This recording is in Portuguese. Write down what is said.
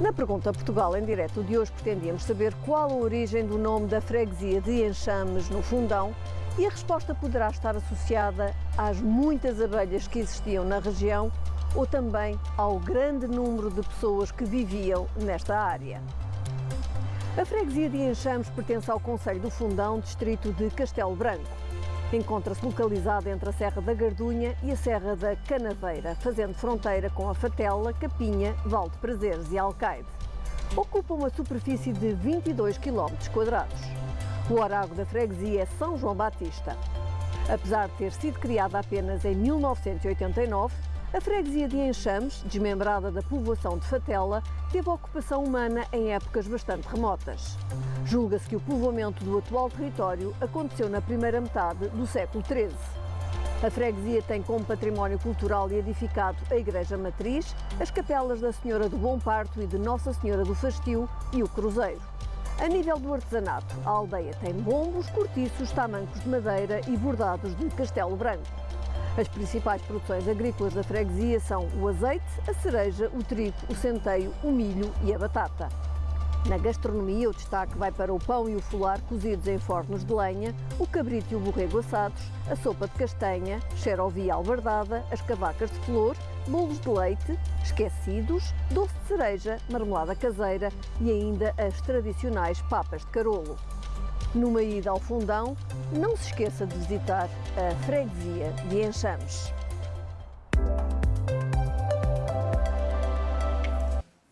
Na pergunta Portugal em direto de hoje pretendíamos saber qual a origem do nome da freguesia de Enxames no Fundão e a resposta poderá estar associada às muitas abelhas que existiam na região ou também ao grande número de pessoas que viviam nesta área. A freguesia de Enxames pertence ao Conselho do Fundão, distrito de Castelo Branco. Encontra-se localizada entre a Serra da Gardunha e a Serra da Canaveira, fazendo fronteira com a Fatela, Capinha, Val de Prazeres e Alcaide. Ocupa uma superfície de 22 km quadrados. O orago da freguesia é São João Batista. Apesar de ter sido criada apenas em 1989, a freguesia de Enxames, desmembrada da povoação de Fatela, teve ocupação humana em épocas bastante remotas. Julga-se que o povoamento do atual território aconteceu na primeira metade do século XIII. A freguesia tem como património cultural e edificado a Igreja Matriz, as capelas da Senhora do Bom Parto e de Nossa Senhora do Fastio e o Cruzeiro. A nível do artesanato, a aldeia tem bombos, cortiços, tamancos de madeira e bordados de castelo branco. As principais produções agrícolas da freguesia são o azeite, a cereja, o trigo, o centeio, o milho e a batata. Na gastronomia, o destaque vai para o pão e o folar cozidos em fornos de lenha, o cabrito e o borrego assados, a sopa de castanha, xerovia albardada, as cavacas de flor, bolos de leite, esquecidos, doce de cereja, marmelada caseira e ainda as tradicionais papas de carolo. Numa ida ao fundão, não se esqueça de visitar a freguesia de Enxames.